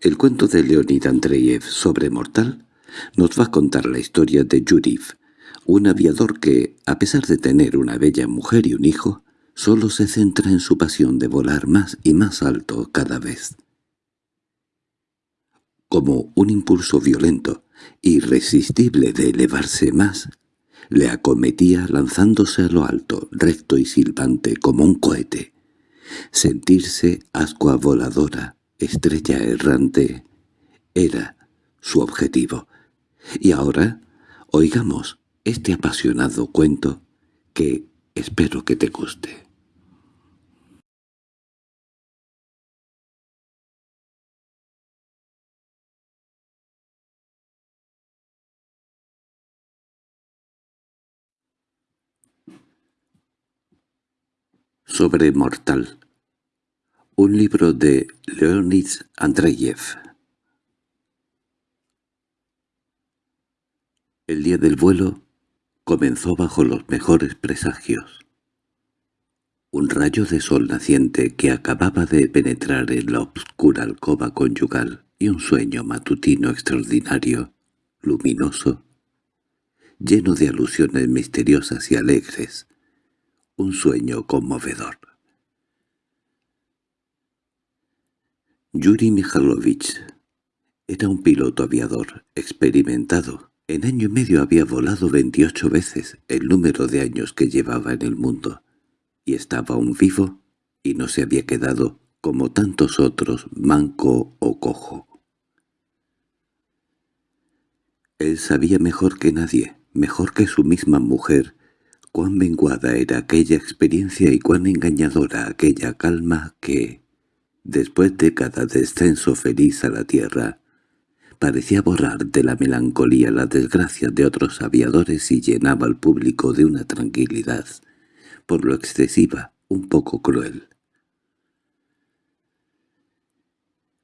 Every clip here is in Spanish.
El cuento de Leonid Andreyev sobre Mortal nos va a contar la historia de Yuriv, un aviador que, a pesar de tener una bella mujer y un hijo, solo se centra en su pasión de volar más y más alto cada vez. Como un impulso violento, irresistible de elevarse más, le acometía lanzándose a lo alto, recto y silbante como un cohete. Sentirse ascua voladora, estrella errante, era su objetivo. Y ahora, oigamos este apasionado cuento que espero que te guste. Sobre Mortal. Un libro de Leonid Andreyev. El día del vuelo comenzó bajo los mejores presagios. Un rayo de sol naciente que acababa de penetrar en la obscura alcoba conyugal y un sueño matutino extraordinario, luminoso, lleno de alusiones misteriosas y alegres, un sueño conmovedor. Yuri Mikhailovich era un piloto aviador experimentado. En año y medio había volado 28 veces el número de años que llevaba en el mundo, y estaba aún vivo y no se había quedado, como tantos otros, manco o cojo. Él sabía mejor que nadie, mejor que su misma mujer, Cuán menguada era aquella experiencia y cuán engañadora aquella calma que, después de cada descenso feliz a la tierra, parecía borrar de la melancolía las desgracias de otros aviadores y llenaba al público de una tranquilidad, por lo excesiva, un poco cruel.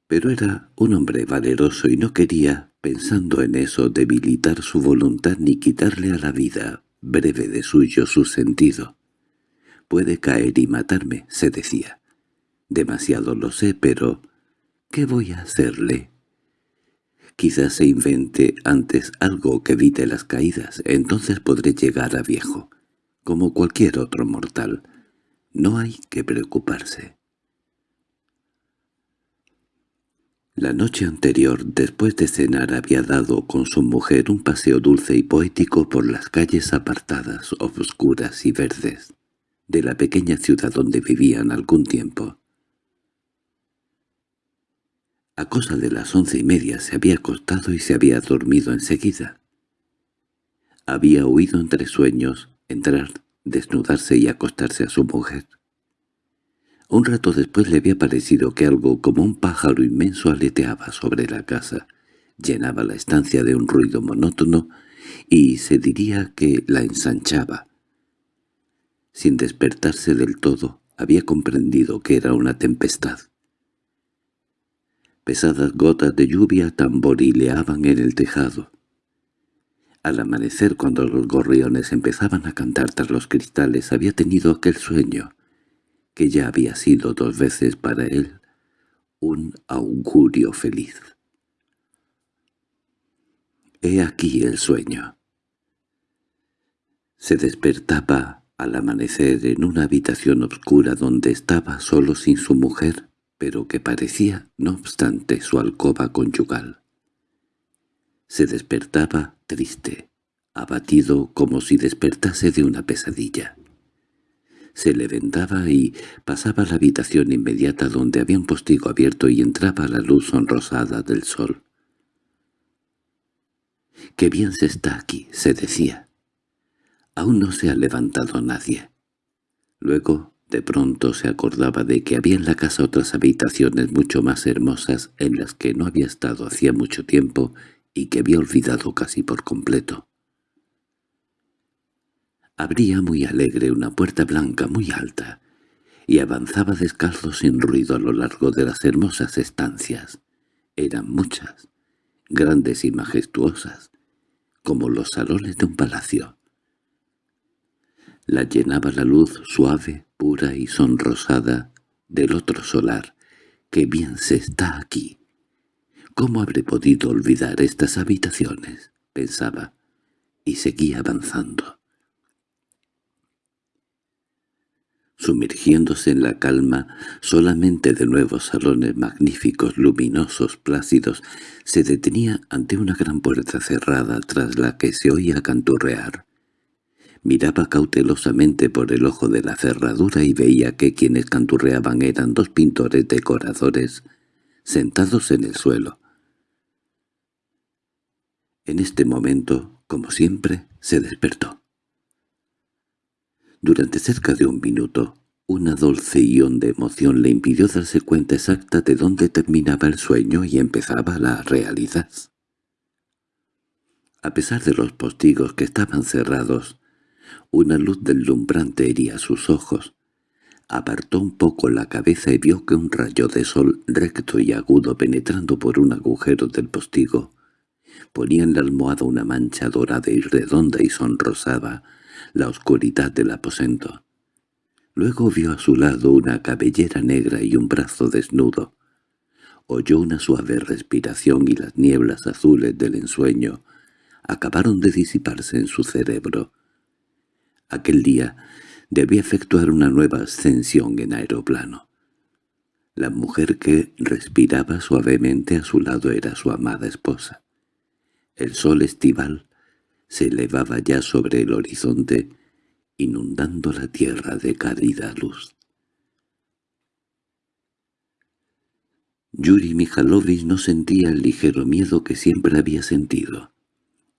Pero era un hombre valeroso y no quería, pensando en eso, debilitar su voluntad ni quitarle a la vida, breve de suyo su sentido. «Puede caer y matarme», se decía. «Demasiado lo sé, pero ¿qué voy a hacerle?» Quizás se invente antes algo que evite las caídas, entonces podré llegar a viejo, como cualquier otro mortal. No hay que preocuparse. La noche anterior, después de cenar, había dado con su mujer un paseo dulce y poético por las calles apartadas, oscuras y verdes, de la pequeña ciudad donde vivían algún tiempo. A cosa de las once y media se había acostado y se había dormido enseguida. Había oído entre sueños entrar, desnudarse y acostarse a su mujer. Un rato después le había parecido que algo como un pájaro inmenso aleteaba sobre la casa, llenaba la estancia de un ruido monótono y se diría que la ensanchaba. Sin despertarse del todo, había comprendido que era una tempestad. Pesadas gotas de lluvia tamborileaban en el tejado. Al amanecer, cuando los gorriones empezaban a cantar tras los cristales, había tenido aquel sueño, que ya había sido dos veces para él un augurio feliz. He aquí el sueño. Se despertaba al amanecer en una habitación oscura donde estaba solo sin su mujer, pero que parecía, no obstante, su alcoba conyugal. Se despertaba triste, abatido como si despertase de una pesadilla se levantaba y pasaba a la habitación inmediata donde había un postigo abierto y entraba la luz sonrosada del sol. «Qué bien se está aquí», se decía. «Aún no se ha levantado nadie». Luego, de pronto se acordaba de que había en la casa otras habitaciones mucho más hermosas en las que no había estado hacía mucho tiempo y que había olvidado casi por completo. Abría muy alegre una puerta blanca muy alta, y avanzaba descalzo sin ruido a lo largo de las hermosas estancias. Eran muchas, grandes y majestuosas, como los salones de un palacio. La llenaba la luz suave, pura y sonrosada del otro solar. ¡Qué bien se está aquí! ¿Cómo habré podido olvidar estas habitaciones? pensaba, y seguía avanzando. Sumergiéndose en la calma, solamente de nuevos salones magníficos, luminosos, plácidos, se detenía ante una gran puerta cerrada tras la que se oía canturrear. Miraba cautelosamente por el ojo de la cerradura y veía que quienes canturreaban eran dos pintores decoradores sentados en el suelo. En este momento, como siempre, se despertó. Durante cerca de un minuto, una dulce ión de emoción le impidió darse cuenta exacta de dónde terminaba el sueño y empezaba la realidad. A pesar de los postigos que estaban cerrados, una luz deslumbrante hería sus ojos. Apartó un poco la cabeza y vio que un rayo de sol recto y agudo penetrando por un agujero del postigo ponía en la almohada una mancha dorada y redonda y sonrosaba la oscuridad del aposento. Luego vio a su lado una cabellera negra y un brazo desnudo. Oyó una suave respiración y las nieblas azules del ensueño acabaron de disiparse en su cerebro. Aquel día debía efectuar una nueva ascensión en aeroplano. La mujer que respiraba suavemente a su lado era su amada esposa. El sol estival se elevaba ya sobre el horizonte, inundando la tierra de cálida luz. Yuri Mijalovich no sentía el ligero miedo que siempre había sentido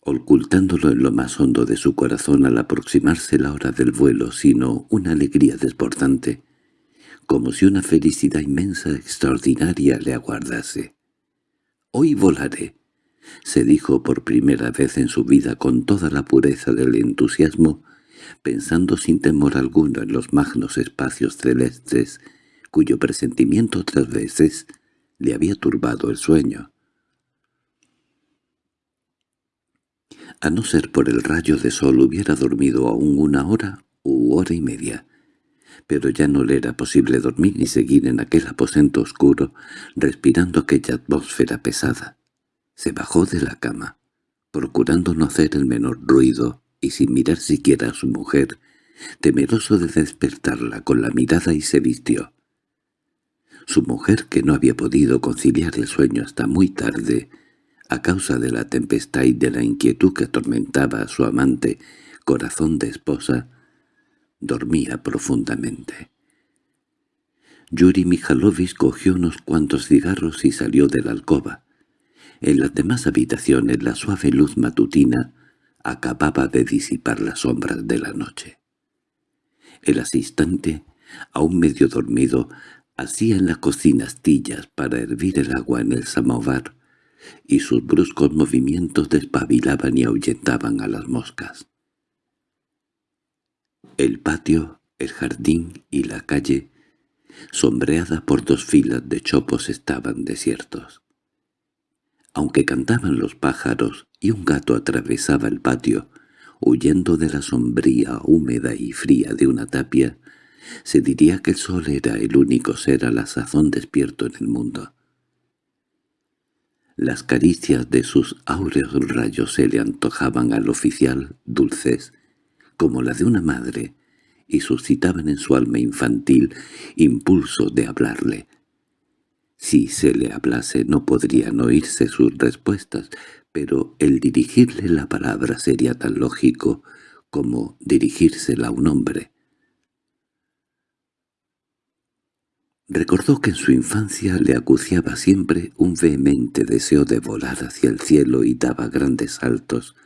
ocultándolo en lo más hondo de su corazón al aproximarse la hora del vuelo, sino una alegría desbordante, como si una felicidad inmensa extraordinaria le aguardase. «Hoy volaré», se dijo por primera vez en su vida con toda la pureza del entusiasmo, pensando sin temor alguno en los magnos espacios celestes, cuyo presentimiento otras veces le había turbado el sueño. A no ser por el rayo de sol hubiera dormido aún una hora u hora y media, pero ya no le era posible dormir ni seguir en aquel aposento oscuro, respirando aquella atmósfera pesada. Se bajó de la cama, procurando no hacer el menor ruido y sin mirar siquiera a su mujer, temeroso de despertarla con la mirada y se vistió. Su mujer, que no había podido conciliar el sueño hasta muy tarde, a causa de la tempestad y de la inquietud que atormentaba a su amante, corazón de esposa, dormía profundamente. Yuri Mijalovich cogió unos cuantos cigarros y salió de la alcoba. En las demás habitaciones la suave luz matutina acababa de disipar las sombras de la noche. El asistente, aún medio dormido, hacía en la cocina astillas para hervir el agua en el samovar, y sus bruscos movimientos despabilaban y ahuyentaban a las moscas. El patio, el jardín y la calle, sombreada por dos filas de chopos, estaban desiertos. Aunque cantaban los pájaros y un gato atravesaba el patio, huyendo de la sombría húmeda y fría de una tapia, se diría que el sol era el único ser a la sazón despierto en el mundo. Las caricias de sus áureos rayos se le antojaban al oficial dulces, como la de una madre, y suscitaban en su alma infantil impulso de hablarle. Si se le hablase no podrían oírse sus respuestas, pero el dirigirle la palabra sería tan lógico como dirigírsela a un hombre. Recordó que en su infancia le acuciaba siempre un vehemente deseo de volar hacia el cielo y daba grandes saltos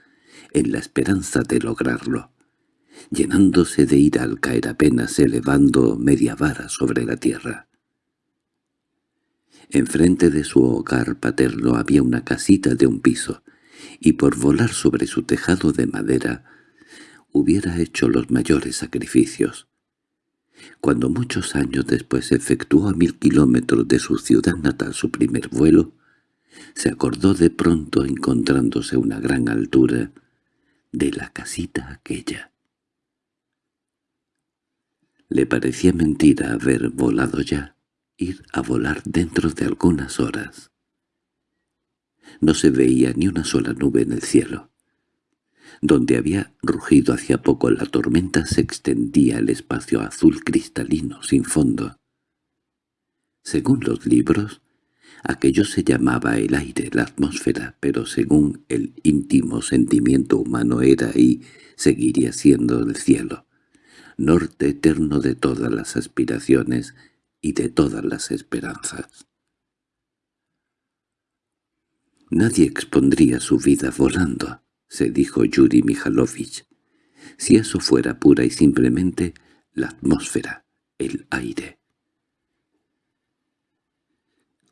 en la esperanza de lograrlo, llenándose de ira al caer apenas elevando media vara sobre la tierra. Enfrente de su hogar paterno había una casita de un piso, y por volar sobre su tejado de madera hubiera hecho los mayores sacrificios. Cuando muchos años después efectuó a mil kilómetros de su ciudad natal su primer vuelo, se acordó de pronto encontrándose a una gran altura de la casita aquella. Le parecía mentira haber volado ya, ir a volar dentro de algunas horas. No se veía ni una sola nube en el cielo. Donde había rugido hacía poco la tormenta se extendía el espacio azul cristalino, sin fondo. Según los libros, aquello se llamaba el aire, la atmósfera, pero según el íntimo sentimiento humano era y seguiría siendo el cielo, norte eterno de todas las aspiraciones y de todas las esperanzas. Nadie expondría su vida volando, se dijo Yuri Mijalovich, si eso fuera pura y simplemente la atmósfera, el aire.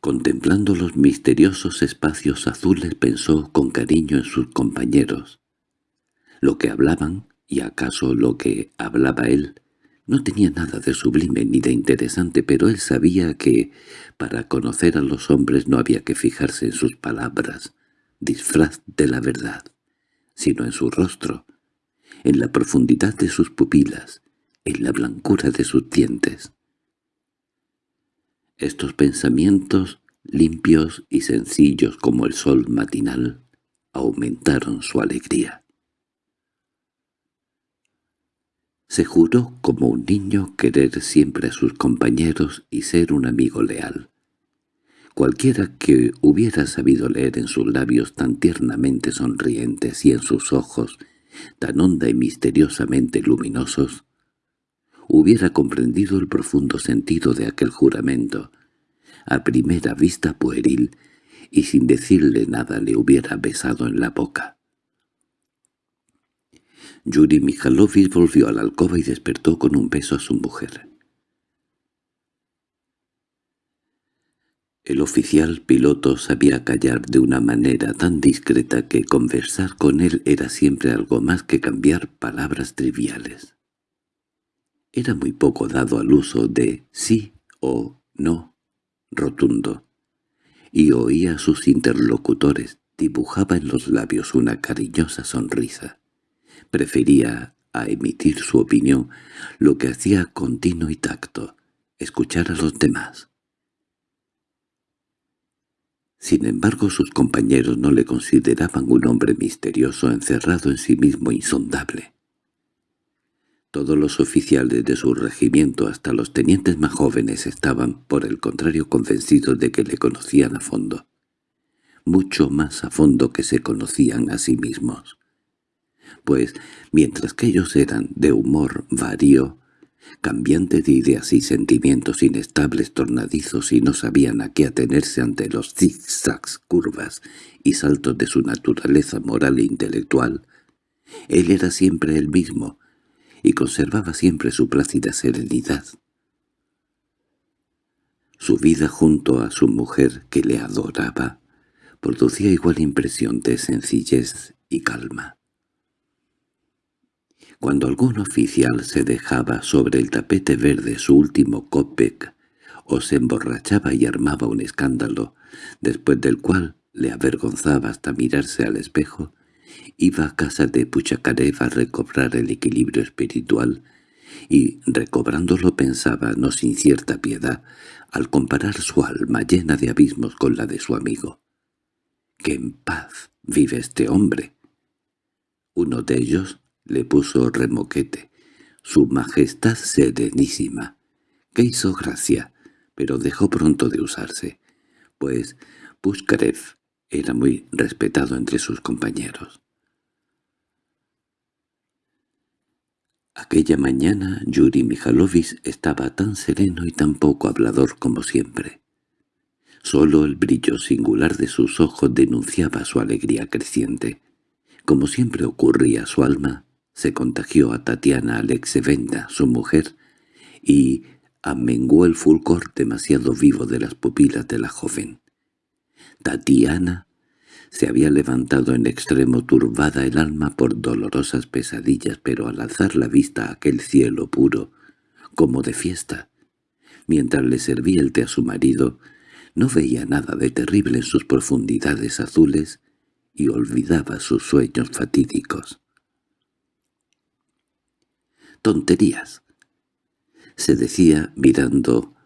Contemplando los misteriosos espacios azules pensó con cariño en sus compañeros. Lo que hablaban, y acaso lo que hablaba él, no tenía nada de sublime ni de interesante, pero él sabía que, para conocer a los hombres no había que fijarse en sus palabras, disfraz de la verdad, sino en su rostro, en la profundidad de sus pupilas, en la blancura de sus dientes. Estos pensamientos, limpios y sencillos como el sol matinal, aumentaron su alegría. Se juró como un niño querer siempre a sus compañeros y ser un amigo leal. Cualquiera que hubiera sabido leer en sus labios tan tiernamente sonrientes y en sus ojos tan honda y misteriosamente luminosos, hubiera comprendido el profundo sentido de aquel juramento, a primera vista pueril, y sin decirle nada le hubiera besado en la boca. Yuri Mikhailovich volvió a la alcoba y despertó con un beso a su mujer. El oficial piloto sabía callar de una manera tan discreta que conversar con él era siempre algo más que cambiar palabras triviales. Era muy poco dado al uso de sí o no rotundo, y oía a sus interlocutores, dibujaba en los labios una cariñosa sonrisa. Prefería a emitir su opinión, lo que hacía continuo y tacto, escuchar a los demás. Sin embargo sus compañeros no le consideraban un hombre misterioso encerrado en sí mismo insondable. Todos los oficiales de su regimiento, hasta los tenientes más jóvenes, estaban, por el contrario, convencidos de que le conocían a fondo, mucho más a fondo que se conocían a sí mismos pues mientras que ellos eran de humor vario, cambiante de ideas y sentimientos inestables tornadizos y no sabían a qué atenerse ante los zigzags, curvas y saltos de su naturaleza moral e intelectual, él era siempre el mismo y conservaba siempre su plácida serenidad. Su vida junto a su mujer, que le adoraba, producía igual impresión de sencillez y calma. Cuando algún oficial se dejaba sobre el tapete verde su último copec, o se emborrachaba y armaba un escándalo, después del cual le avergonzaba hasta mirarse al espejo, iba a casa de Puchacarev a recobrar el equilibrio espiritual, y recobrándolo pensaba, no sin cierta piedad, al comparar su alma llena de abismos con la de su amigo. —¡Qué en paz vive este hombre! Uno de ellos, le puso remoquete. Su Majestad Serenísima, que hizo gracia, pero dejó pronto de usarse, pues Pushkarev era muy respetado entre sus compañeros. Aquella mañana Yuri Mijalovich estaba tan sereno y tan poco hablador como siempre. Solo el brillo singular de sus ojos denunciaba su alegría creciente. Como siempre ocurría su alma, se contagió a Tatiana Alexevenda, su mujer, y amenguó el fulgor demasiado vivo de las pupilas de la joven. Tatiana se había levantado en extremo turbada el alma por dolorosas pesadillas, pero al alzar la vista a aquel cielo puro, como de fiesta, mientras le servía el té a su marido, no veía nada de terrible en sus profundidades azules y olvidaba sus sueños fatídicos. «Tonterías», se decía mirando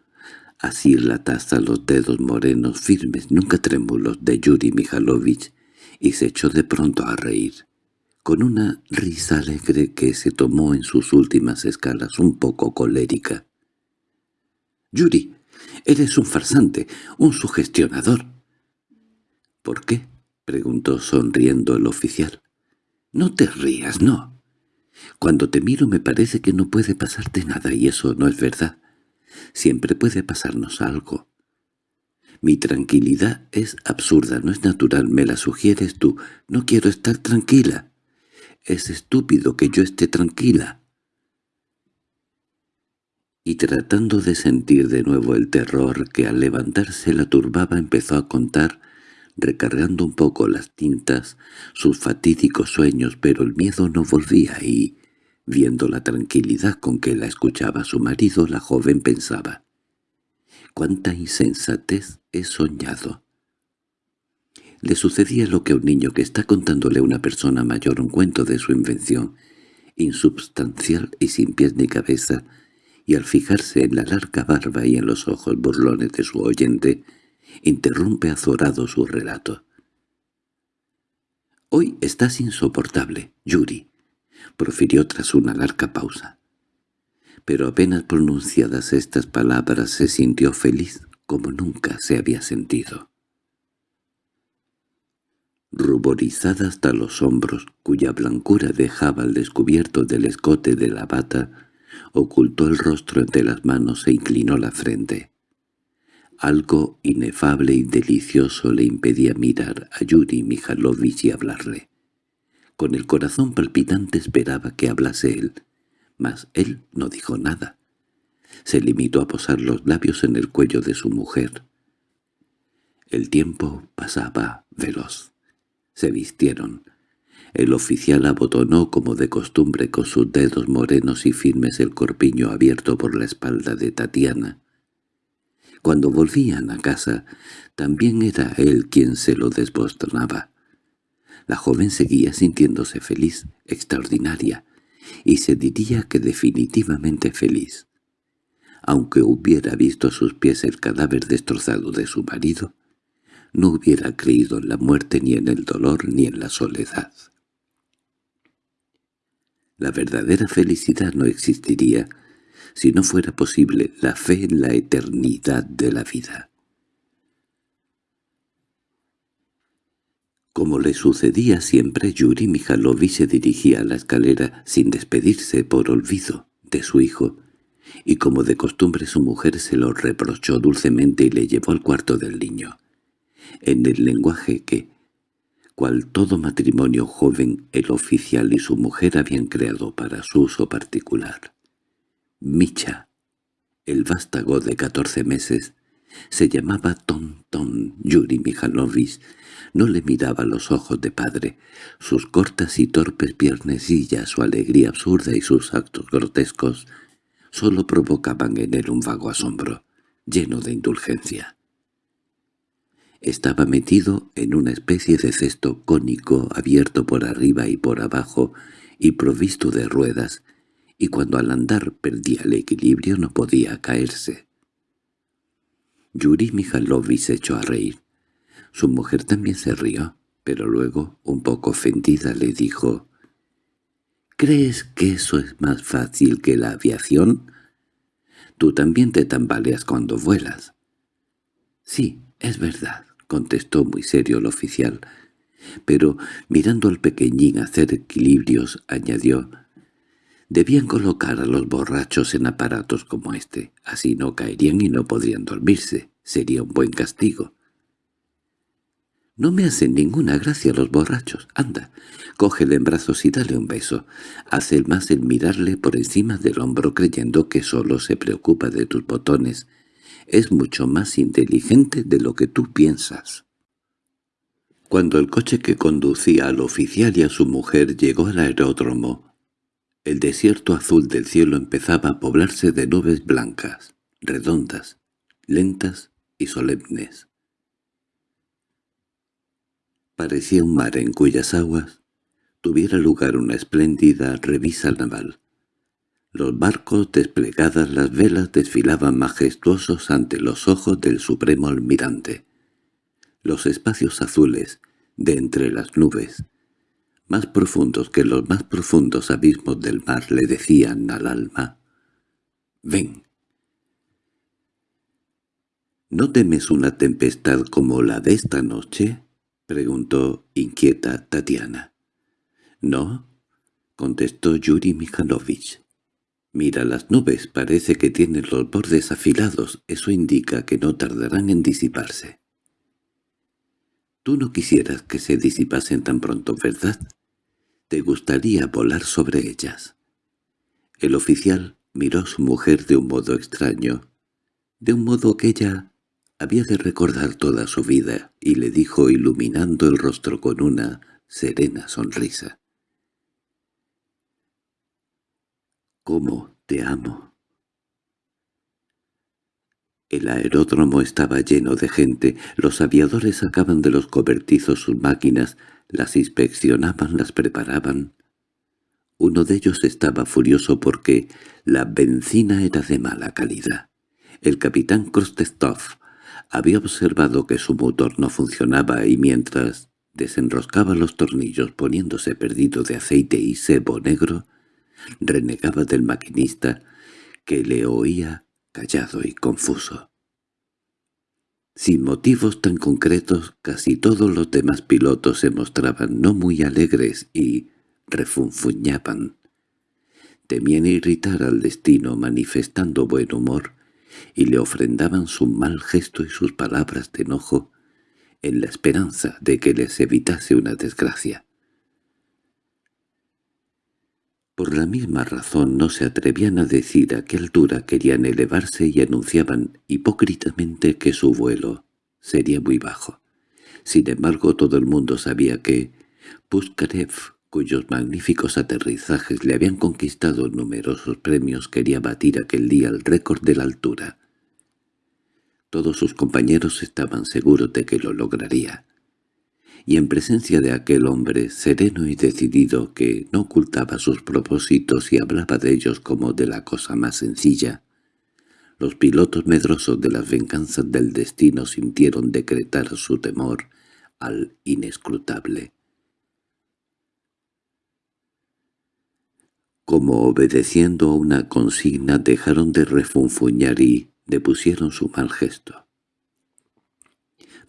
asir la taza los dedos morenos firmes, nunca trémulos, de Yuri Mijalovich, y se echó de pronto a reír, con una risa alegre que se tomó en sus últimas escalas un poco colérica. «Yuri, eres un farsante, un sugestionador». «¿Por qué?» —preguntó sonriendo el oficial. «No te rías, no. Cuando te miro me parece que no puede pasarte nada y eso no es verdad. Siempre puede pasarnos algo. Mi tranquilidad es absurda, no es natural, me la sugieres tú. No quiero estar tranquila. Es estúpido que yo esté tranquila. Y tratando de sentir de nuevo el terror que al levantarse la turbaba empezó a contar, recargando un poco las tintas, sus fatídicos sueños, pero el miedo no volvía y, Viendo la tranquilidad con que la escuchaba su marido, la joven pensaba, «¡Cuánta insensatez he soñado!» Le sucedía lo que a un niño que está contándole a una persona mayor un cuento de su invención, insubstancial y sin pies ni cabeza, y al fijarse en la larga barba y en los ojos burlones de su oyente, interrumpe azorado su relato. «Hoy estás insoportable, Yuri profirió tras una larga pausa. Pero apenas pronunciadas estas palabras se sintió feliz como nunca se había sentido. Ruborizada hasta los hombros, cuya blancura dejaba al descubierto del escote de la bata, ocultó el rostro entre las manos e inclinó la frente. Algo inefable y delicioso le impedía mirar a Yuri Mijalovich y hablarle. Con el corazón palpitante esperaba que hablase él, mas él no dijo nada. Se limitó a posar los labios en el cuello de su mujer. El tiempo pasaba veloz. Se vistieron. El oficial abotonó como de costumbre con sus dedos morenos y firmes el corpiño abierto por la espalda de Tatiana. Cuando volvían a casa, también era él quien se lo desbostonaba. La joven seguía sintiéndose feliz, extraordinaria, y se diría que definitivamente feliz. Aunque hubiera visto a sus pies el cadáver destrozado de su marido, no hubiera creído en la muerte ni en el dolor ni en la soledad. La verdadera felicidad no existiría si no fuera posible la fe en la eternidad de la vida. Como le sucedía siempre, Yuri Mijalovich se dirigía a la escalera sin despedirse por olvido de su hijo, y como de costumbre su mujer se lo reprochó dulcemente y le llevó al cuarto del niño, en el lenguaje que, cual todo matrimonio joven, el oficial y su mujer habían creado para su uso particular. Micha, el vástago de catorce meses, se llamaba Tonton Yuri Mijalovich, no le miraba los ojos de padre. Sus cortas y torpes piernecillas, su alegría absurda y sus actos grotescos solo provocaban en él un vago asombro, lleno de indulgencia. Estaba metido en una especie de cesto cónico abierto por arriba y por abajo y provisto de ruedas, y cuando al andar perdía el equilibrio no podía caerse. Yuri Mijalovich se echó a reír. Su mujer también se rió, pero luego, un poco ofendida, le dijo, «¿Crees que eso es más fácil que la aviación? Tú también te tambaleas cuando vuelas». «Sí, es verdad», contestó muy serio el oficial, pero mirando al pequeñín hacer equilibrios, añadió, «Debían colocar a los borrachos en aparatos como este, así no caerían y no podrían dormirse, sería un buen castigo». No me hacen ninguna gracia los borrachos. Anda, cógele en brazos y dale un beso. Hace el más el mirarle por encima del hombro creyendo que solo se preocupa de tus botones. Es mucho más inteligente de lo que tú piensas. Cuando el coche que conducía al oficial y a su mujer llegó al aeródromo, el desierto azul del cielo empezaba a poblarse de nubes blancas, redondas, lentas y solemnes. Parecía un mar en cuyas aguas tuviera lugar una espléndida revisa naval. Los barcos desplegadas las velas desfilaban majestuosos ante los ojos del supremo almirante. Los espacios azules, de entre las nubes, más profundos que los más profundos abismos del mar, le decían al alma, «Ven». —¿No temes una tempestad como la de esta noche? —preguntó inquieta Tatiana. —No —contestó Yuri Mikhailovich. Mira las nubes, parece que tienen los bordes afilados, eso indica que no tardarán en disiparse. Tú no quisieras que se disipasen tan pronto, ¿verdad? Te gustaría volar sobre ellas. El oficial miró a su mujer de un modo extraño, de un modo que ella había de recordar toda su vida, y le dijo iluminando el rostro con una serena sonrisa. «¿Cómo te amo?» El aeródromo estaba lleno de gente, los aviadores sacaban de los cobertizos sus máquinas, las inspeccionaban, las preparaban. Uno de ellos estaba furioso porque la benzina era de mala calidad. El capitán Krostestov había observado que su motor no funcionaba y mientras desenroscaba los tornillos poniéndose perdido de aceite y sebo negro, renegaba del maquinista, que le oía callado y confuso. Sin motivos tan concretos, casi todos los demás pilotos se mostraban no muy alegres y refunfuñaban. Temían irritar al destino manifestando buen humor, y le ofrendaban su mal gesto y sus palabras de enojo, en la esperanza de que les evitase una desgracia. Por la misma razón no se atrevían a decir a qué altura querían elevarse y anunciaban hipócritamente que su vuelo sería muy bajo. Sin embargo, todo el mundo sabía que Puskarev, cuyos magníficos aterrizajes le habían conquistado numerosos premios, quería batir aquel día el récord de la altura. Todos sus compañeros estaban seguros de que lo lograría y en presencia de aquel hombre sereno y decidido que no ocultaba sus propósitos y hablaba de ellos como de la cosa más sencilla, los pilotos medrosos de las venganzas del destino sintieron decretar su temor al inescrutable. Como obedeciendo a una consigna dejaron de refunfuñar y depusieron su mal gesto.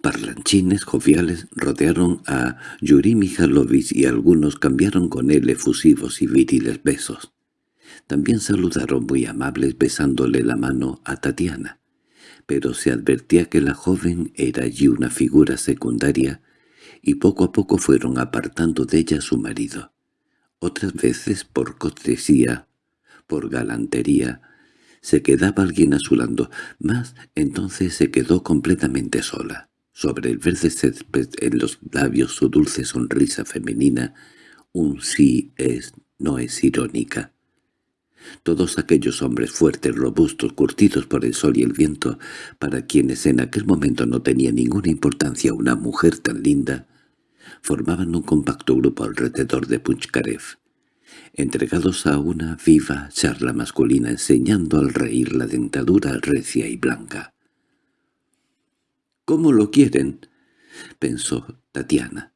Parlanchines joviales rodearon a Yuri Mijalovich y algunos cambiaron con él efusivos y viriles besos. También saludaron muy amables besándole la mano a Tatiana, pero se advertía que la joven era allí una figura secundaria y poco a poco fueron apartando de ella a su marido. Otras veces, por cortesía, por galantería, se quedaba alguien a su mas entonces se quedó completamente sola. Sobre el verde césped en los labios su dulce sonrisa femenina, un sí es, no es irónica. Todos aquellos hombres fuertes, robustos, curtidos por el sol y el viento, para quienes en aquel momento no tenía ninguna importancia una mujer tan linda, formaban un compacto grupo alrededor de Punchkarev, entregados a una viva charla masculina enseñando al reír la dentadura recia y blanca. —¿Cómo lo quieren? —pensó Tatiana.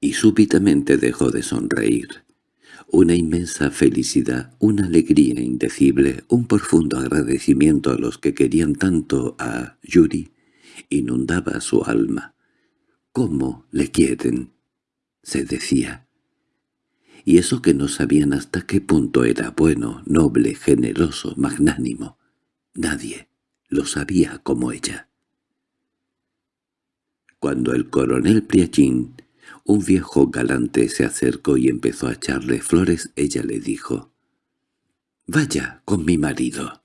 Y súbitamente dejó de sonreír. Una inmensa felicidad, una alegría indecible, un profundo agradecimiento a los que querían tanto a Yuri, inundaba su alma. —¿Cómo le quieren? —se decía. Y eso que no sabían hasta qué punto era bueno, noble, generoso, magnánimo. Nadie lo sabía como ella. Cuando el coronel Priachín, un viejo galante, se acercó y empezó a echarle flores, ella le dijo, «Vaya con mi marido».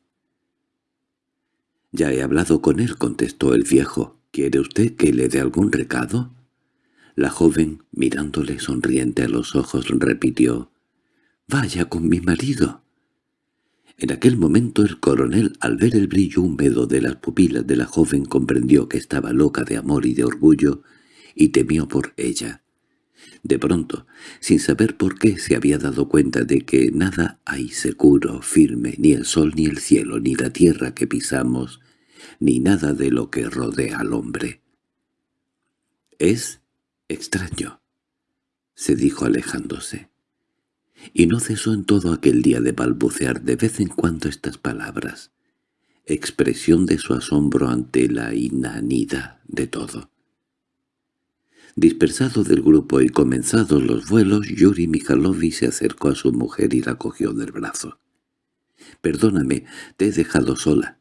«Ya he hablado con él», contestó el viejo. «¿Quiere usted que le dé algún recado?» La joven, mirándole sonriente a los ojos, repitió, «Vaya con mi marido». En aquel momento el coronel, al ver el brillo húmedo de las pupilas de la joven, comprendió que estaba loca de amor y de orgullo, y temió por ella. De pronto, sin saber por qué, se había dado cuenta de que nada hay seguro, firme, ni el sol ni el cielo, ni la tierra que pisamos, ni nada de lo que rodea al hombre. «Es extraño», se dijo alejándose. Y no cesó en todo aquel día de balbucear de vez en cuando estas palabras, expresión de su asombro ante la inanidad de todo. Dispersado del grupo y comenzados los vuelos, Yuri Mikhailovich se acercó a su mujer y la cogió del brazo. «Perdóname, te he dejado sola».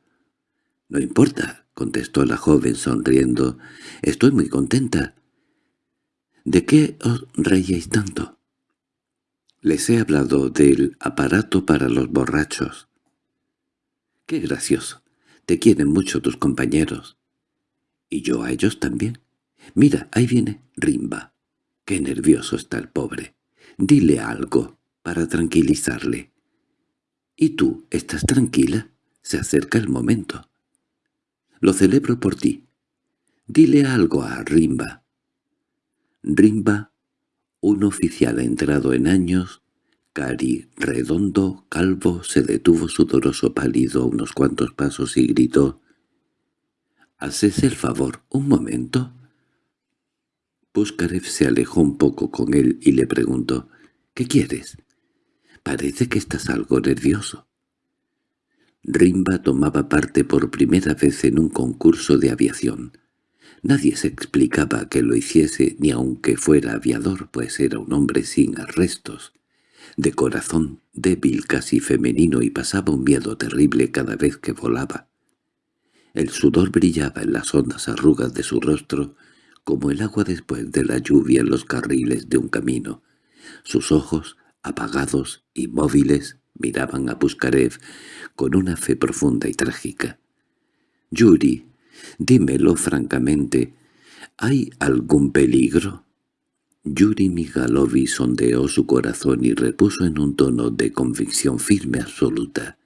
«No importa», contestó la joven sonriendo. «Estoy muy contenta». «¿De qué os reíais tanto?» «Les he hablado del aparato para los borrachos». «Qué gracioso. Te quieren mucho tus compañeros». «Y yo a ellos también». Mira, ahí viene Rimba. Qué nervioso está el pobre. Dile algo para tranquilizarle. ¿Y tú, estás tranquila? Se acerca el momento. Lo celebro por ti. Dile algo a Rimba. Rimba, un oficial entrado en años, cari, redondo, calvo, se detuvo sudoroso pálido unos cuantos pasos y gritó «Haces el favor, un momento». Puskarev se alejó un poco con él y le preguntó, «¿Qué quieres? Parece que estás algo nervioso». Rimba tomaba parte por primera vez en un concurso de aviación. Nadie se explicaba que lo hiciese ni aunque fuera aviador, pues era un hombre sin arrestos, de corazón débil casi femenino y pasaba un miedo terrible cada vez que volaba. El sudor brillaba en las hondas arrugas de su rostro como el agua después de la lluvia en los carriles de un camino. Sus ojos, apagados, y móviles miraban a Puskarev con una fe profunda y trágica. «Yuri, dímelo francamente, ¿hay algún peligro?» Yuri Migalovi sondeó su corazón y repuso en un tono de convicción firme absoluta.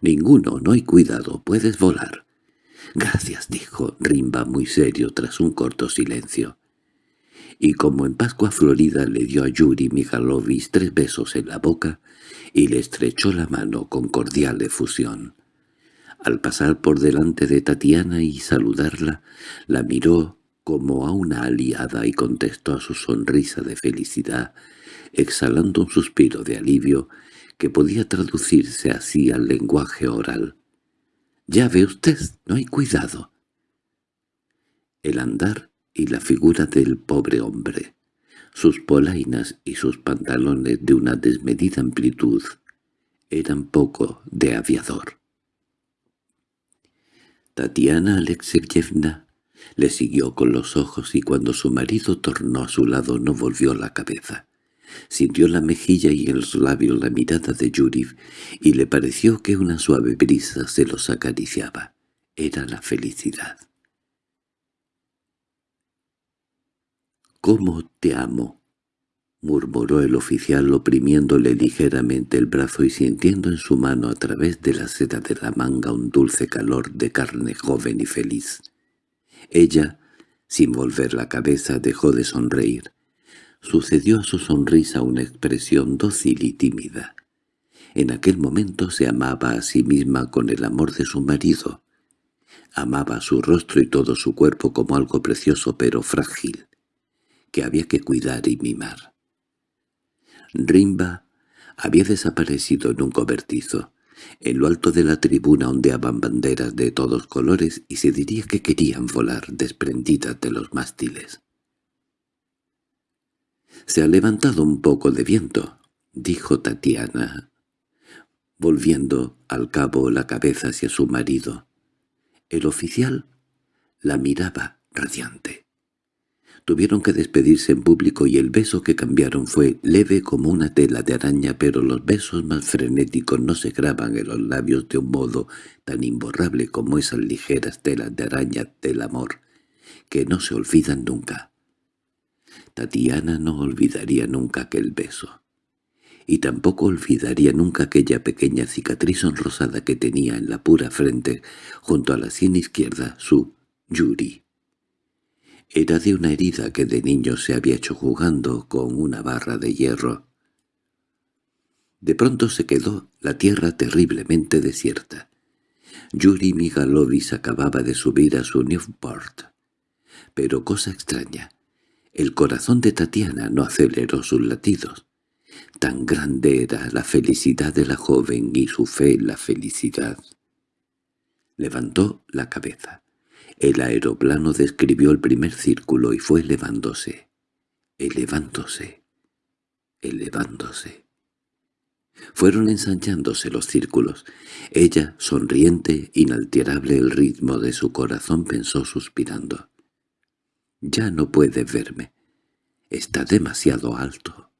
«Ninguno, no hay cuidado, puedes volar». —Gracias —dijo Rimba muy serio tras un corto silencio. Y como en Pascua Florida le dio a Yuri Mikhailovich tres besos en la boca y le estrechó la mano con cordial efusión. Al pasar por delante de Tatiana y saludarla, la miró como a una aliada y contestó a su sonrisa de felicidad, exhalando un suspiro de alivio que podía traducirse así al lenguaje oral. Ya ve usted, no hay cuidado. El andar y la figura del pobre hombre, sus polainas y sus pantalones de una desmedida amplitud, eran poco de aviador. Tatiana Alexeyevna le siguió con los ojos y cuando su marido tornó a su lado no volvió la cabeza. Sintió la mejilla y en los labios la mirada de Yuri y le pareció que una suave brisa se los acariciaba. Era la felicidad. «¿Cómo te amo?» Murmuró el oficial oprimiéndole ligeramente el brazo y sintiendo en su mano a través de la seda de la manga un dulce calor de carne joven y feliz. Ella, sin volver la cabeza, dejó de sonreír. Sucedió a su sonrisa una expresión dócil y tímida. En aquel momento se amaba a sí misma con el amor de su marido. Amaba su rostro y todo su cuerpo como algo precioso pero frágil, que había que cuidar y mimar. Rimba había desaparecido en un cobertizo. En lo alto de la tribuna ondeaban banderas de todos colores y se diría que querían volar desprendidas de los mástiles. «Se ha levantado un poco de viento», dijo Tatiana, volviendo al cabo la cabeza hacia su marido. El oficial la miraba radiante. Tuvieron que despedirse en público y el beso que cambiaron fue leve como una tela de araña, pero los besos más frenéticos no se graban en los labios de un modo tan imborrable como esas ligeras telas de araña del amor, que no se olvidan nunca. Tatiana no olvidaría nunca aquel beso. Y tampoco olvidaría nunca aquella pequeña cicatriz sonrosada que tenía en la pura frente, junto a la sien izquierda, su Yuri. Era de una herida que de niño se había hecho jugando con una barra de hierro. De pronto se quedó la tierra terriblemente desierta. Yuri Migalovis acababa de subir a su Newport. Pero cosa extraña, el corazón de Tatiana no aceleró sus latidos. Tan grande era la felicidad de la joven y su fe en la felicidad. Levantó la cabeza. El aeroplano describió el primer círculo y fue elevándose, elevándose, elevándose. Fueron ensanchándose los círculos. Ella, sonriente, inalterable el ritmo de su corazón, pensó suspirando. «Ya no puede verme. Está demasiado alto».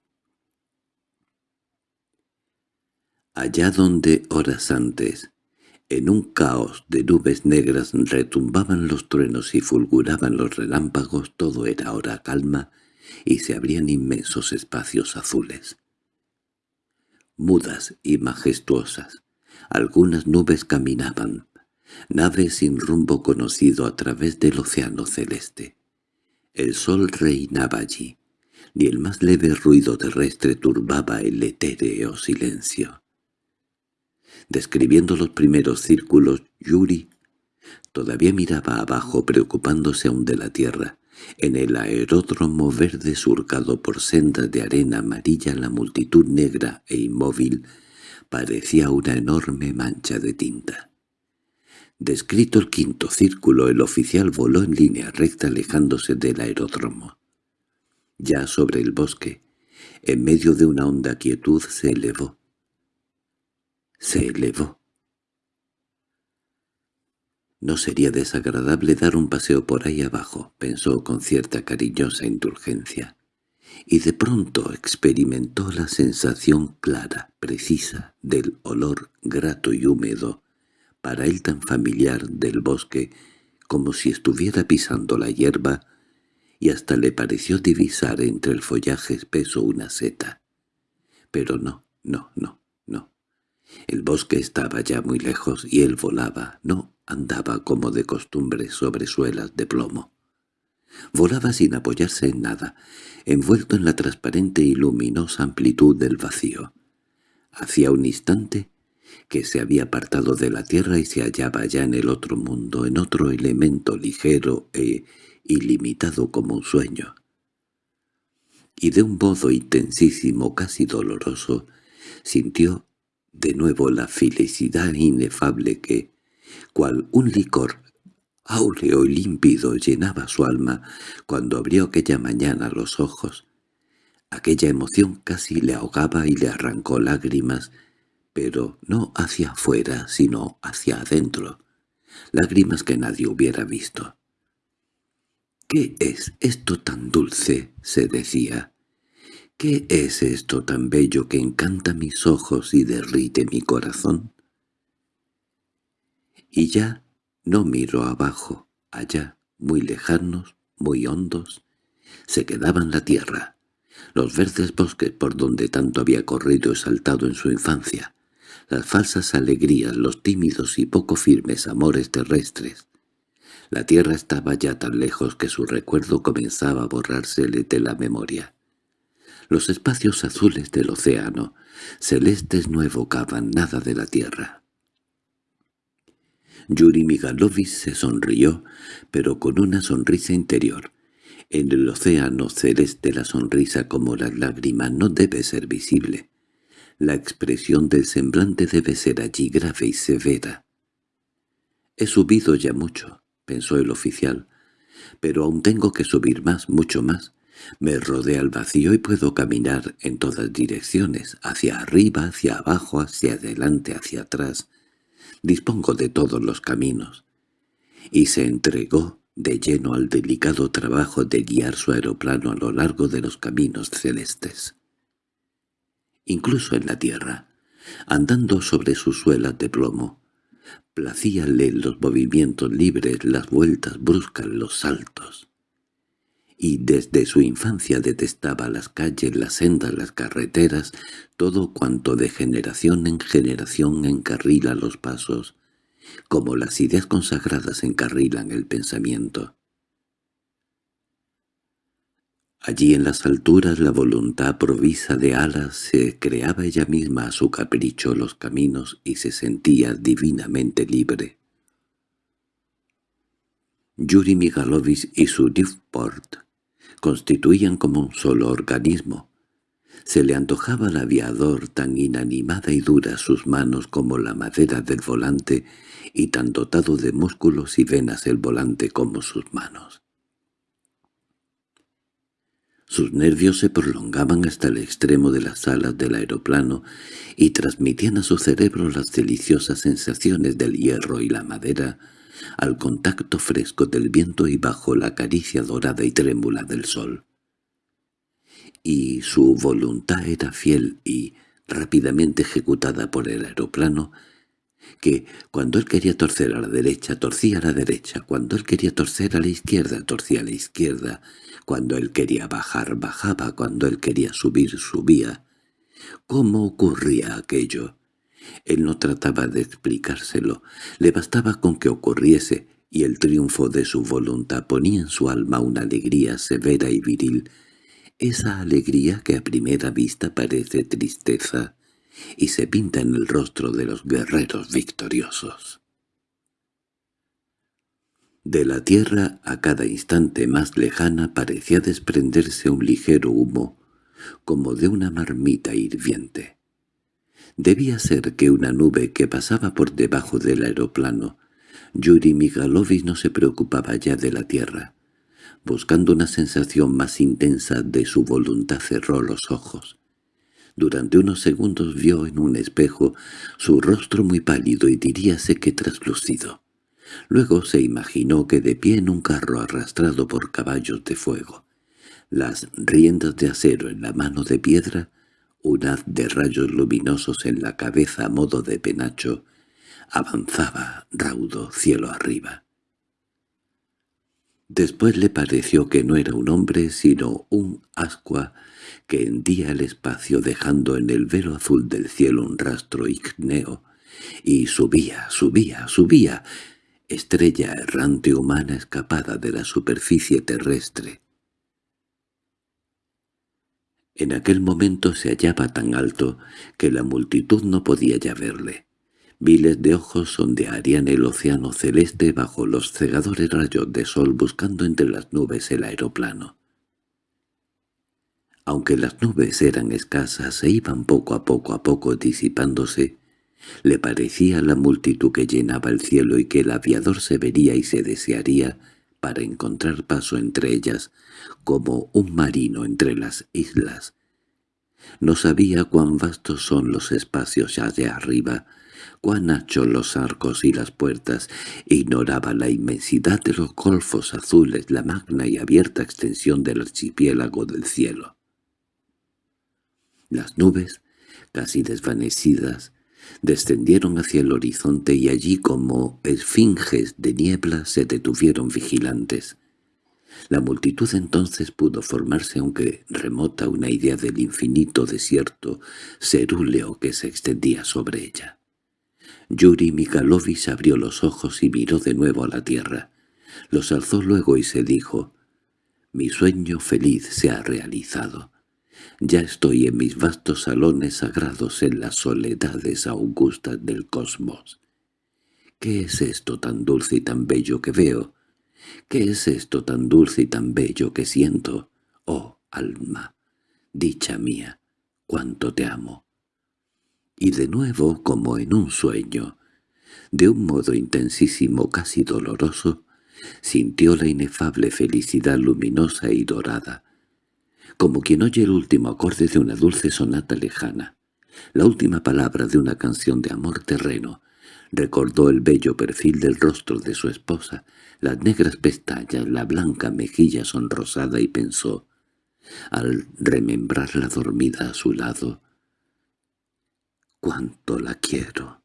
Allá donde, horas antes, en un caos de nubes negras retumbaban los truenos y fulguraban los relámpagos, todo era ahora calma y se abrían inmensos espacios azules mudas y majestuosas. Algunas nubes caminaban, naves sin rumbo conocido a través del océano celeste. El sol reinaba allí, ni el más leve ruido terrestre turbaba el etéreo silencio. Describiendo los primeros círculos, Yuri todavía miraba abajo preocupándose aún de la tierra, en el aeródromo verde surcado por sendas de arena amarilla la multitud negra e inmóvil parecía una enorme mancha de tinta. Descrito el quinto círculo, el oficial voló en línea recta alejándose del aeródromo. Ya sobre el bosque, en medio de una honda quietud, se elevó. Se elevó. No sería desagradable dar un paseo por ahí abajo, pensó con cierta cariñosa indulgencia. Y de pronto experimentó la sensación clara, precisa, del olor grato y húmedo, para él tan familiar del bosque, como si estuviera pisando la hierba, y hasta le pareció divisar entre el follaje espeso una seta. Pero no, no, no. El bosque estaba ya muy lejos y él volaba, no andaba como de costumbre sobre suelas de plomo. Volaba sin apoyarse en nada, envuelto en la transparente y luminosa amplitud del vacío. Hacía un instante que se había apartado de la tierra y se hallaba ya en el otro mundo, en otro elemento ligero e ilimitado como un sueño. Y de un modo intensísimo, casi doloroso, sintió de nuevo la felicidad inefable que, cual un licor áureo y límpido llenaba su alma cuando abrió aquella mañana los ojos. Aquella emoción casi le ahogaba y le arrancó lágrimas, pero no hacia afuera, sino hacia adentro, lágrimas que nadie hubiera visto. «¿Qué es esto tan dulce?» se decía. «¿Qué es esto tan bello que encanta mis ojos y derrite mi corazón?» y ya no miro abajo, allá, muy lejanos, muy hondos, se quedaban la tierra, los verdes bosques por donde tanto había corrido y saltado en su infancia, las falsas alegrías, los tímidos y poco firmes amores terrestres. La tierra estaba ya tan lejos que su recuerdo comenzaba a borrársele de la memoria. Los espacios azules del océano, celestes no evocaban nada de la tierra. Yuri Migalovis se sonrió, pero con una sonrisa interior. En el océano celeste la sonrisa como la lágrima no debe ser visible. La expresión del semblante debe ser allí grave y severa. «He subido ya mucho», pensó el oficial, «pero aún tengo que subir más, mucho más. Me rodea el vacío y puedo caminar en todas direcciones, hacia arriba, hacia abajo, hacia adelante, hacia atrás» dispongo de todos los caminos. Y se entregó de lleno al delicado trabajo de guiar su aeroplano a lo largo de los caminos celestes. Incluso en la tierra, andando sobre sus suelas de plomo, placíale los movimientos libres, las vueltas bruscas, los saltos y desde su infancia detestaba las calles, las sendas, las carreteras, todo cuanto de generación en generación encarrila los pasos, como las ideas consagradas encarrilan el pensamiento. Allí en las alturas la voluntad provisa de alas se creaba ella misma a su capricho los caminos y se sentía divinamente libre. Yuri Migalovich y su Newport constituían como un solo organismo. Se le antojaba al aviador tan inanimada y dura sus manos como la madera del volante y tan dotado de músculos y venas el volante como sus manos. Sus nervios se prolongaban hasta el extremo de las alas del aeroplano y transmitían a su cerebro las deliciosas sensaciones del hierro y la madera al contacto fresco del viento y bajo la caricia dorada y trémula del sol. Y su voluntad era fiel y, rápidamente ejecutada por el aeroplano, que cuando él quería torcer a la derecha, torcía a la derecha, cuando él quería torcer a la izquierda, torcía a la izquierda, cuando él quería bajar, bajaba, cuando él quería subir, subía. ¿Cómo ocurría aquello? Él no trataba de explicárselo, le bastaba con que ocurriese, y el triunfo de su voluntad ponía en su alma una alegría severa y viril, esa alegría que a primera vista parece tristeza, y se pinta en el rostro de los guerreros victoriosos. De la tierra a cada instante más lejana parecía desprenderse un ligero humo, como de una marmita hirviente. Debía ser que una nube que pasaba por debajo del aeroplano. Yuri Migalovich no se preocupaba ya de la tierra. Buscando una sensación más intensa de su voluntad cerró los ojos. Durante unos segundos vio en un espejo su rostro muy pálido y diríase que traslucido. Luego se imaginó que de pie en un carro arrastrado por caballos de fuego, las riendas de acero en la mano de piedra, un haz de rayos luminosos en la cabeza a modo de penacho, avanzaba raudo cielo arriba. Después le pareció que no era un hombre sino un ascua que hendía el espacio dejando en el velo azul del cielo un rastro ígneo, y subía, subía, subía, estrella errante humana escapada de la superficie terrestre. En aquel momento se hallaba tan alto que la multitud no podía ya verle. Miles de ojos sondearían el océano celeste bajo los cegadores rayos de sol buscando entre las nubes el aeroplano. Aunque las nubes eran escasas e iban poco a poco a poco disipándose, le parecía la multitud que llenaba el cielo y que el aviador se vería y se desearía para encontrar paso entre ellas, como un marino entre las islas. No sabía cuán vastos son los espacios allá arriba, cuán anchos los arcos y las puertas, ignoraba la inmensidad de los golfos azules, la magna y abierta extensión del archipiélago del cielo. Las nubes, casi desvanecidas, descendieron hacia el horizonte y allí como esfinges de niebla se detuvieron vigilantes. La multitud entonces pudo formarse aunque remota una idea del infinito desierto cerúleo que se extendía sobre ella. Yuri Mikhailovich abrió los ojos y miró de nuevo a la tierra. Los alzó luego y se dijo, «Mi sueño feliz se ha realizado. Ya estoy en mis vastos salones sagrados en las soledades augustas del cosmos. ¿Qué es esto tan dulce y tan bello que veo? ¿Qué es esto tan dulce y tan bello que siento? Oh, alma, dicha mía, cuánto te amo. Y de nuevo, como en un sueño, de un modo intensísimo, casi doloroso, sintió la inefable felicidad luminosa y dorada, como quien oye el último acorde de una dulce sonata lejana, la última palabra de una canción de amor terreno. Recordó el bello perfil del rostro de su esposa, las negras pestañas, la blanca mejilla sonrosada y pensó, al remembrarla dormida a su lado, «¡Cuánto la quiero!»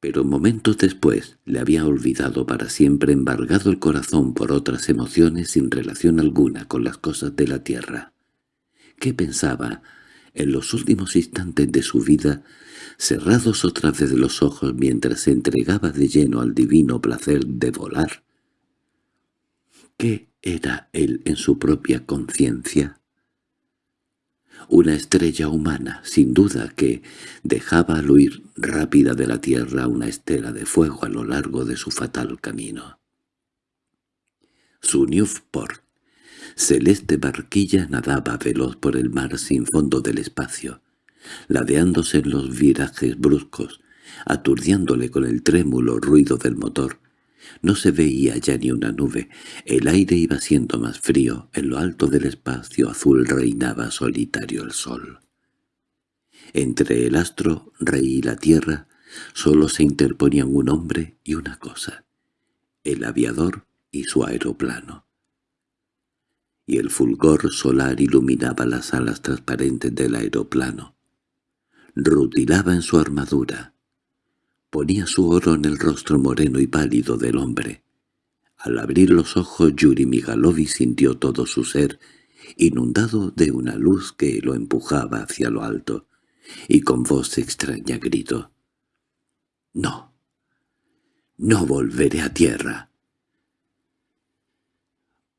pero momentos después le había olvidado para siempre embargado el corazón por otras emociones sin relación alguna con las cosas de la tierra. ¿Qué pensaba en los últimos instantes de su vida, cerrados otra vez los ojos mientras se entregaba de lleno al divino placer de volar? ¿Qué ¿Era él en su propia conciencia? Una estrella humana, sin duda, que dejaba al huir rápida de la tierra una estela de fuego a lo largo de su fatal camino. Su Newport, celeste barquilla, nadaba veloz por el mar sin fondo del espacio, ladeándose en los virajes bruscos, aturdiándole con el trémulo ruido del motor. No se veía ya ni una nube, el aire iba siendo más frío, en lo alto del espacio azul reinaba solitario el sol. Entre el astro, rey y la tierra, solo se interponían un hombre y una cosa, el aviador y su aeroplano. Y el fulgor solar iluminaba las alas transparentes del aeroplano. Rutilaba en su armadura. Ponía su oro en el rostro moreno y pálido del hombre. Al abrir los ojos Yuri Migalovi sintió todo su ser, inundado de una luz que lo empujaba hacia lo alto, y con voz extraña gritó. «¡No! ¡No volveré a tierra!»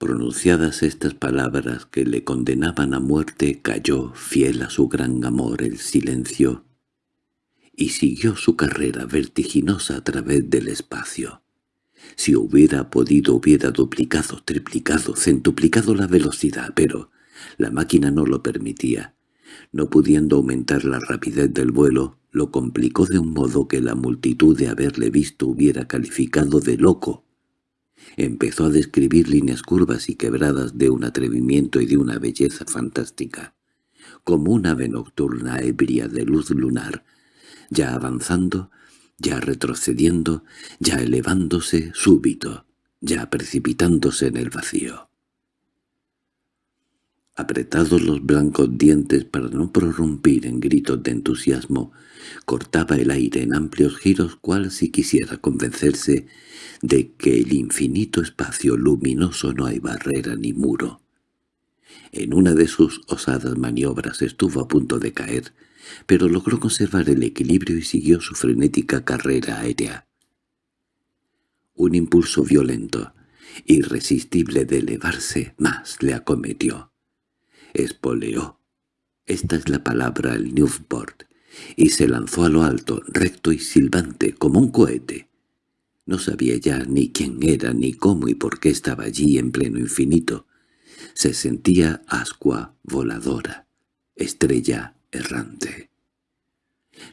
Pronunciadas estas palabras que le condenaban a muerte, cayó, fiel a su gran amor, el silencio, y siguió su carrera vertiginosa a través del espacio. Si hubiera podido hubiera duplicado, triplicado, centuplicado la velocidad, pero la máquina no lo permitía. No pudiendo aumentar la rapidez del vuelo, lo complicó de un modo que la multitud de haberle visto hubiera calificado de loco Empezó a describir líneas curvas y quebradas de un atrevimiento y de una belleza fantástica, como una ave nocturna ebria de luz lunar, ya avanzando, ya retrocediendo, ya elevándose súbito, ya precipitándose en el vacío. Apretados los blancos dientes para no prorrumpir en gritos de entusiasmo, cortaba el aire en amplios giros cual si quisiera convencerse de que el infinito espacio luminoso no hay barrera ni muro. En una de sus osadas maniobras estuvo a punto de caer, pero logró conservar el equilibrio y siguió su frenética carrera aérea. Un impulso violento, irresistible de elevarse, más le acometió. Espoleó. Esta es la palabra el Newport, y se lanzó a lo alto, recto y silbante, como un cohete. No sabía ya ni quién era, ni cómo y por qué estaba allí en pleno infinito. Se sentía ascua voladora, estrella errante.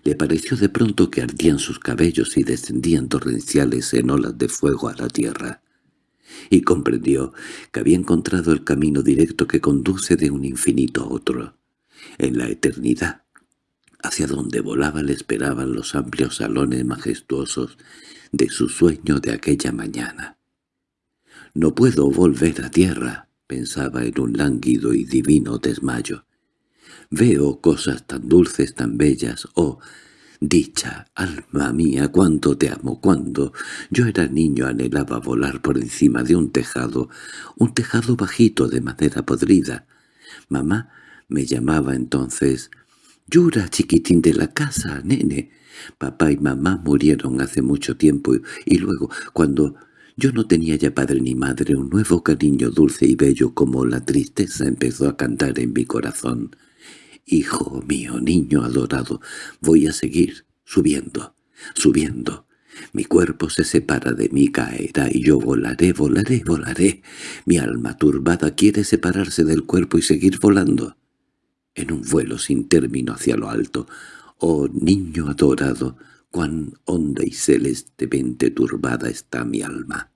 Le pareció de pronto que ardían sus cabellos y descendían torrenciales en olas de fuego a la tierra, y comprendió que había encontrado el camino directo que conduce de un infinito a otro, en la eternidad, hacia donde volaba le esperaban los amplios salones majestuosos de su sueño de aquella mañana. «No puedo volver a tierra», pensaba en un lánguido y divino desmayo. «Veo cosas tan dulces, tan bellas, oh, dicha, alma mía, cuánto te amo, cuando yo era niño anhelaba volar por encima de un tejado, un tejado bajito de madera podrida. Mamá me llamaba entonces «Yura, chiquitín de la casa, nene». Papá y mamá murieron hace mucho tiempo y luego, cuando yo no tenía ya padre ni madre, un nuevo cariño dulce y bello como la tristeza empezó a cantar en mi corazón. «Hijo mío, niño adorado, voy a seguir subiendo, subiendo». Mi cuerpo se separa de mí, caerá, y yo volaré, volaré, volaré. Mi alma turbada quiere separarse del cuerpo y seguir volando. En un vuelo sin término hacia lo alto, Oh niño adorado, cuán honda y celestemente turbada está mi alma.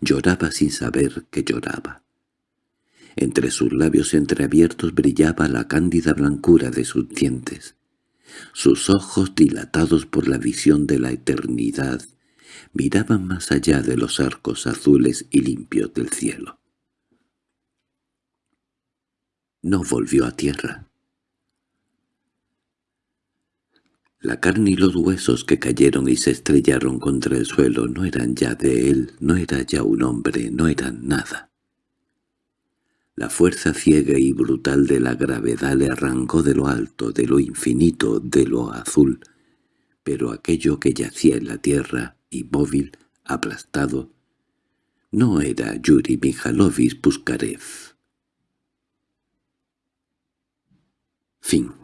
Lloraba sin saber que lloraba. Entre sus labios entreabiertos brillaba la cándida blancura de sus dientes. Sus ojos, dilatados por la visión de la eternidad, miraban más allá de los arcos azules y limpios del cielo. No volvió a tierra. La carne y los huesos que cayeron y se estrellaron contra el suelo no eran ya de él, no era ya un hombre, no eran nada. La fuerza ciega y brutal de la gravedad le arrancó de lo alto, de lo infinito, de lo azul, pero aquello que yacía en la tierra, inmóvil, aplastado, No era Yuri Mijalovich Puskarev. Fin